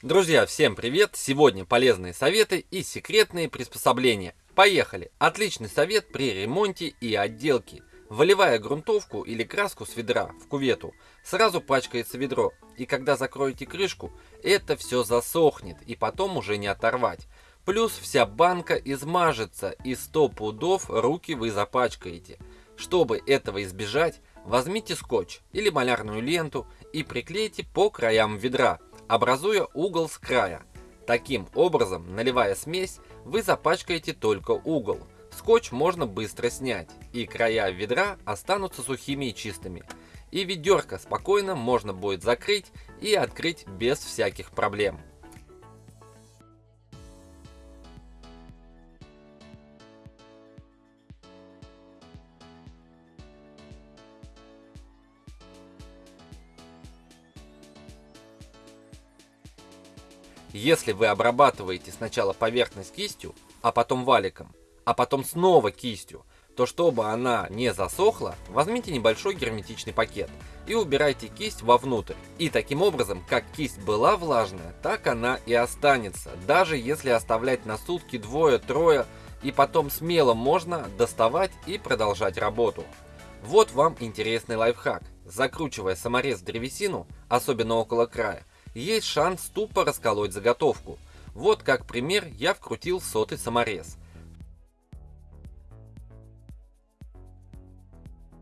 Друзья, всем привет! Сегодня полезные советы и секретные приспособления. Поехали! Отличный совет при ремонте и отделке. Выливая грунтовку или краску с ведра в кувету, сразу пачкается ведро. И когда закроете крышку, это все засохнет и потом уже не оторвать. Плюс вся банка измажется и 100 пудов руки вы запачкаете. Чтобы этого избежать, возьмите скотч или малярную ленту и приклейте по краям ведра образуя угол с края. Таким образом, наливая смесь, вы запачкаете только угол. Скотч можно быстро снять, и края ведра останутся сухими и чистыми. И ведерко спокойно можно будет закрыть и открыть без всяких проблем. Если вы обрабатываете сначала поверхность кистью, а потом валиком, а потом снова кистью, то чтобы она не засохла, возьмите небольшой герметичный пакет и убирайте кисть вовнутрь. И таким образом, как кисть была влажная, так она и останется, даже если оставлять на сутки двое-трое, и потом смело можно доставать и продолжать работу. Вот вам интересный лайфхак. Закручивая саморез в древесину, особенно около края, есть шанс тупо расколоть заготовку. Вот как пример я вкрутил сотый саморез.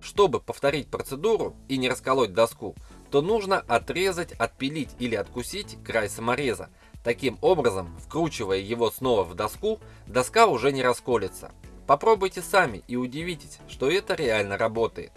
Чтобы повторить процедуру и не расколоть доску, то нужно отрезать, отпилить или откусить край самореза. Таким образом, вкручивая его снова в доску, доска уже не расколется. Попробуйте сами и удивитесь, что это реально работает.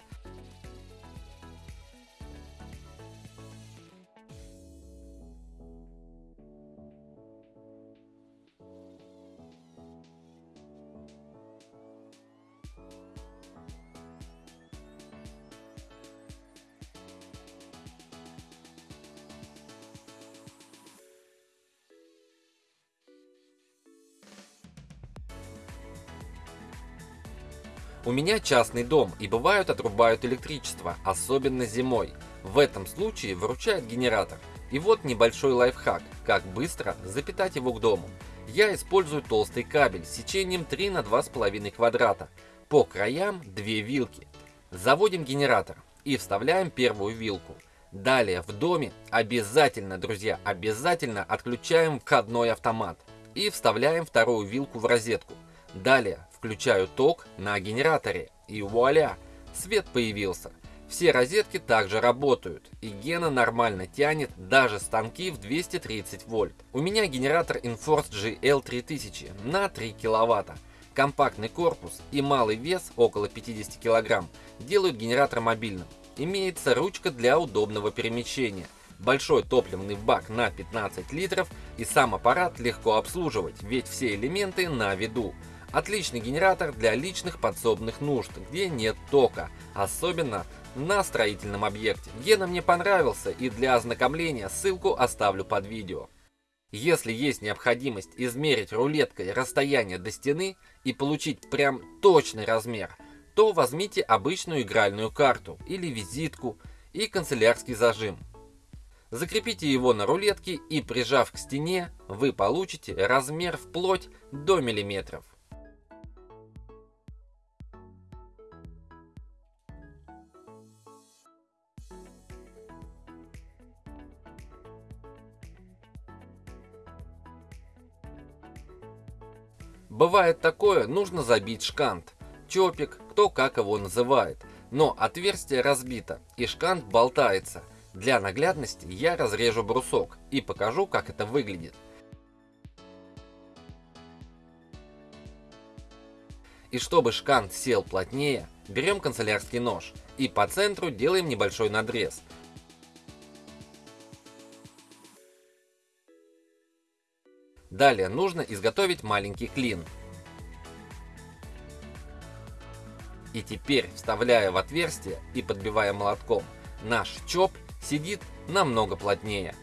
У меня частный дом и бывают отрубают электричество, особенно зимой. В этом случае выручает генератор. И вот небольшой лайфхак, как быстро запитать его к дому. Я использую толстый кабель с сечением 3 на 2,5 квадрата. По краям 2 вилки. Заводим генератор и вставляем первую вилку. Далее в доме обязательно, друзья, обязательно отключаем входной автомат и вставляем вторую вилку в розетку. Далее Включаю ток на генераторе и вуаля, свет появился. Все розетки также работают, и Гена нормально тянет даже станки в 230 вольт. У меня генератор Inforce GL3000 на 3 киловатта. Компактный корпус и малый вес, около 50 кг, делают генератор мобильным. Имеется ручка для удобного перемещения. Большой топливный бак на 15 литров и сам аппарат легко обслуживать, ведь все элементы на виду. Отличный генератор для личных подсобных нужд, где нет тока, особенно на строительном объекте. Гена мне понравился и для ознакомления ссылку оставлю под видео. Если есть необходимость измерить рулеткой расстояние до стены и получить прям точный размер, то возьмите обычную игральную карту или визитку и канцелярский зажим. Закрепите его на рулетке и прижав к стене, вы получите размер вплоть до миллиметров. Бывает такое, нужно забить шкант, чопик, кто как его называет. Но отверстие разбито и шкант болтается. Для наглядности я разрежу брусок и покажу, как это выглядит. И чтобы шкант сел плотнее, берем канцелярский нож и по центру делаем небольшой надрез – Далее нужно изготовить маленький клин. И теперь, вставляя в отверстие и подбивая молотком, наш чоп сидит намного плотнее.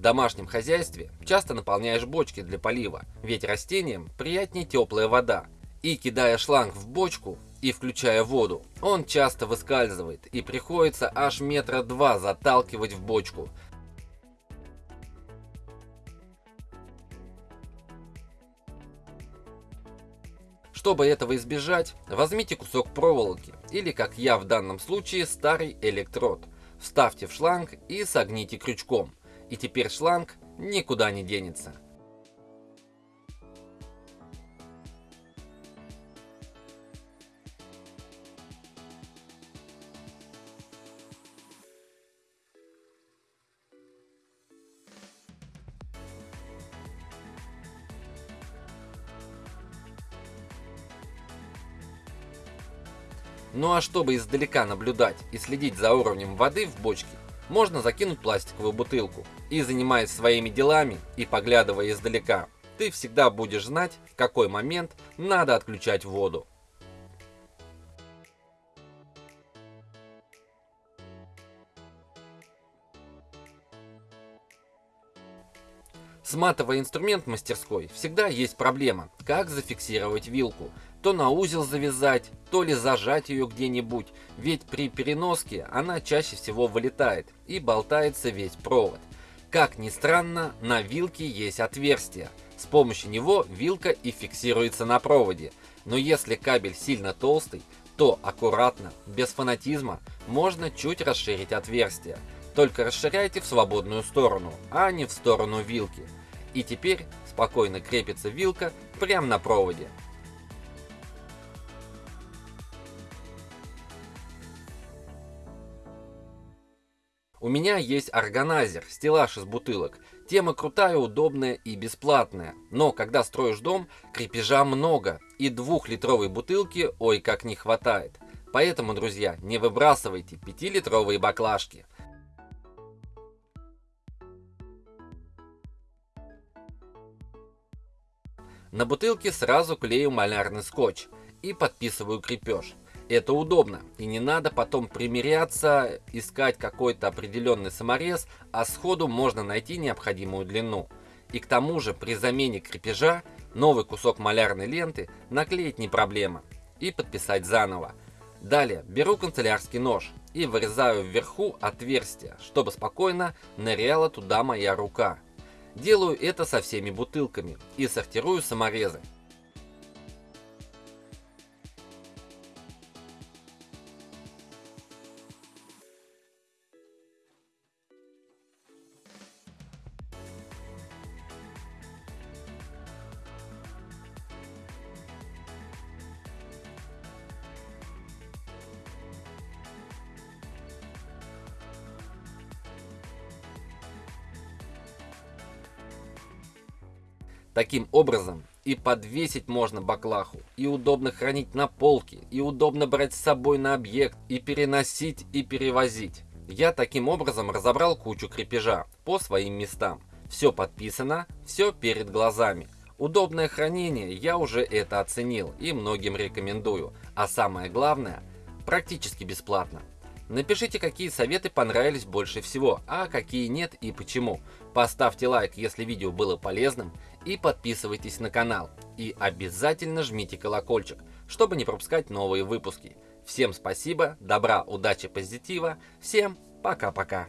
В домашнем хозяйстве часто наполняешь бочки для полива, ведь растениям приятнее теплая вода. И кидая шланг в бочку и включая воду, он часто выскальзывает и приходится аж метра два заталкивать в бочку, Чтобы этого избежать, возьмите кусок проволоки или, как я в данном случае, старый электрод. Вставьте в шланг и согните крючком. И теперь шланг никуда не денется. Ну а чтобы издалека наблюдать и следить за уровнем воды в бочке, можно закинуть пластиковую бутылку. И занимаясь своими делами и поглядывая издалека, ты всегда будешь знать, в какой момент надо отключать воду. Сматывая инструмент в мастерской, всегда есть проблема, как зафиксировать вилку, то на узел завязать, то ли зажать ее где-нибудь, ведь при переноске она чаще всего вылетает и болтается весь провод. Как ни странно, на вилке есть отверстие. С помощью него вилка и фиксируется на проводе. Но если кабель сильно толстый, то аккуратно, без фанатизма, можно чуть расширить отверстие. Только расширяйте в свободную сторону, а не в сторону вилки. И теперь спокойно крепится вилка прямо на проводе. У меня есть органайзер, стеллаж из бутылок. Тема крутая, удобная и бесплатная. Но когда строишь дом, крепежа много. И двухлитровой бутылки ой как не хватает. Поэтому, друзья, не выбрасывайте 5-литровые баклажки. На бутылке сразу клею малярный скотч и подписываю крепеж. Это удобно, и не надо потом примеряться, искать какой-то определенный саморез, а сходу можно найти необходимую длину. И к тому же при замене крепежа новый кусок малярной ленты наклеить не проблема и подписать заново. Далее беру канцелярский нож и вырезаю вверху отверстие, чтобы спокойно ныряла туда моя рука. Делаю это со всеми бутылками и сортирую саморезы. Таким образом, и подвесить можно баклаху, и удобно хранить на полке, и удобно брать с собой на объект, и переносить, и перевозить. Я таким образом разобрал кучу крепежа по своим местам. Все подписано, все перед глазами. Удобное хранение, я уже это оценил и многим рекомендую. А самое главное, практически бесплатно. Напишите, какие советы понравились больше всего, а какие нет и почему. Поставьте лайк, если видео было полезным, и подписывайтесь на канал. И обязательно жмите колокольчик, чтобы не пропускать новые выпуски. Всем спасибо, добра, удачи, позитива. Всем пока-пока.